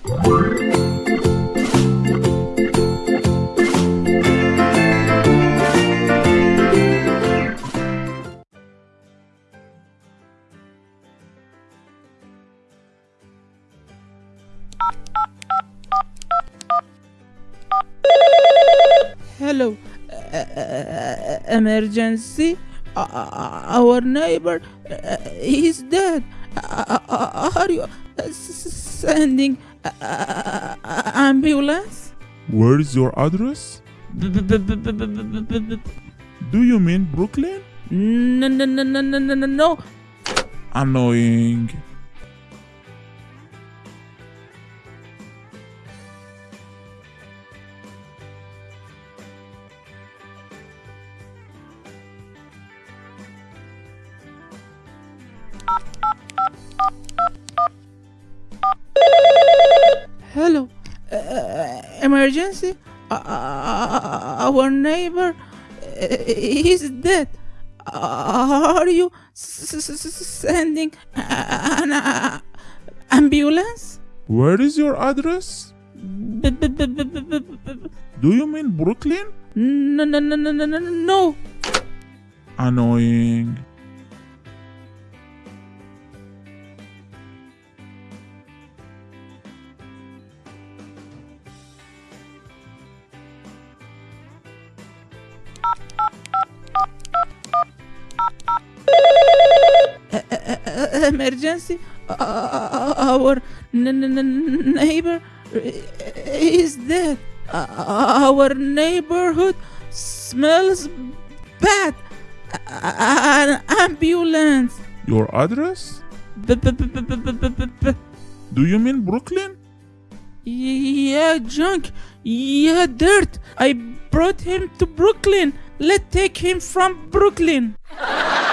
Hello, uh uh, uh, uh, emergency? Uh, uh our neighbor is dead. are you sending uh, ambulance? Where is your address? Do you mean Brooklyn? No, no, no, no, no, no, no. Annoying. Emergency. Uh, uh, our neighbor uh, is dead. Are you sending an uh, ambulance? Where is your address? Do you mean Brooklyn? No, no, no, no, no, no, no, no. Annoying. Emergency. Our neighbor is dead. Our neighborhood smells bad. An ambulance. Your address? Do you mean Brooklyn? Yeah, junk. Yeah, dirt. I brought him to Brooklyn. Let's take him from Brooklyn.